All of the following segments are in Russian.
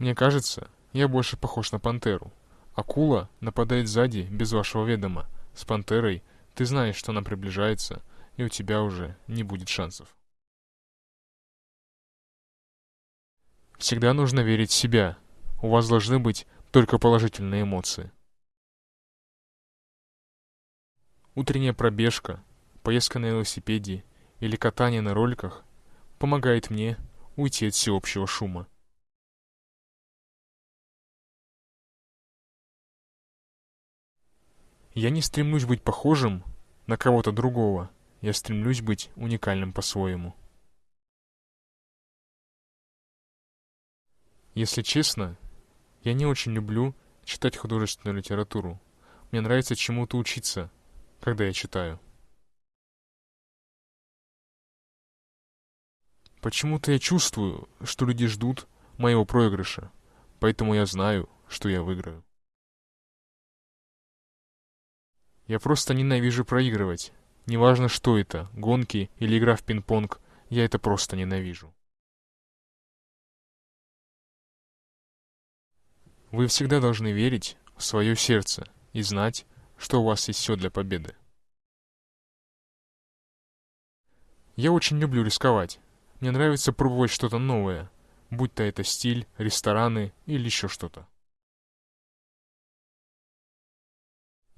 Мне кажется, я больше похож на пантеру. Акула нападает сзади без вашего ведома. С пантерой ты знаешь, что она приближается, и у тебя уже не будет шансов. Всегда нужно верить в себя. У вас должны быть только положительные эмоции. Утренняя пробежка, поездка на велосипеде или катание на роликах помогает мне уйти от всеобщего шума. Я не стремлюсь быть похожим на кого-то другого, я стремлюсь быть уникальным по-своему. Если честно, я не очень люблю читать художественную литературу. Мне нравится чему-то учиться, когда я читаю. Почему-то я чувствую, что люди ждут моего проигрыша, поэтому я знаю, что я выиграю. Я просто ненавижу проигрывать. Неважно, что это, гонки или игра в пинг-понг, я это просто ненавижу. Вы всегда должны верить в свое сердце и знать, что у вас есть все для победы. Я очень люблю рисковать. Мне нравится пробовать что-то новое, будь то это стиль, рестораны или еще что-то.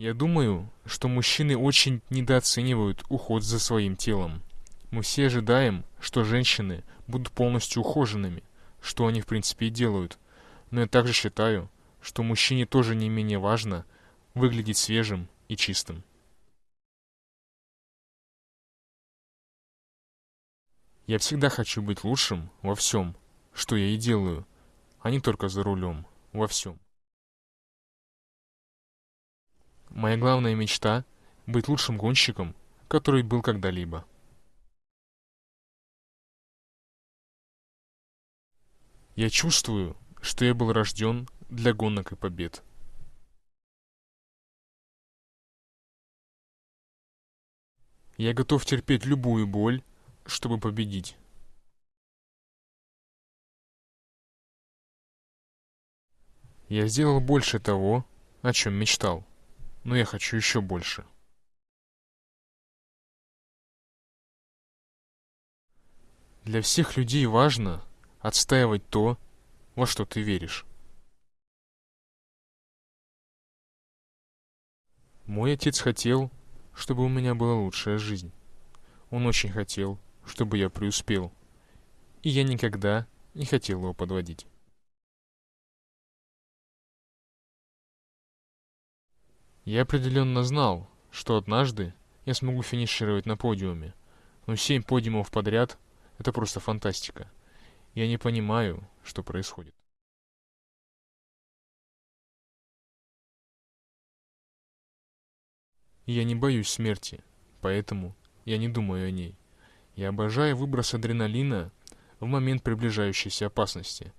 Я думаю, что мужчины очень недооценивают уход за своим телом. Мы все ожидаем, что женщины будут полностью ухоженными, что они в принципе и делают. Но я также считаю, что мужчине тоже не менее важно выглядеть свежим и чистым. Я всегда хочу быть лучшим во всем, что я и делаю, а не только за рулем, во всем. Моя главная мечта — быть лучшим гонщиком, который был когда-либо. Я чувствую, что я был рожден для гонок и побед. Я готов терпеть любую боль, чтобы победить. Я сделал больше того, о чем мечтал но я хочу еще больше. Для всех людей важно отстаивать то, во что ты веришь. Мой отец хотел, чтобы у меня была лучшая жизнь. Он очень хотел, чтобы я преуспел. И я никогда не хотел его подводить. Я определенно знал, что однажды я смогу финишировать на подиуме, но семь подиумов подряд — это просто фантастика. Я не понимаю, что происходит. Я не боюсь смерти, поэтому я не думаю о ней. Я обожаю выброс адреналина в момент приближающейся опасности.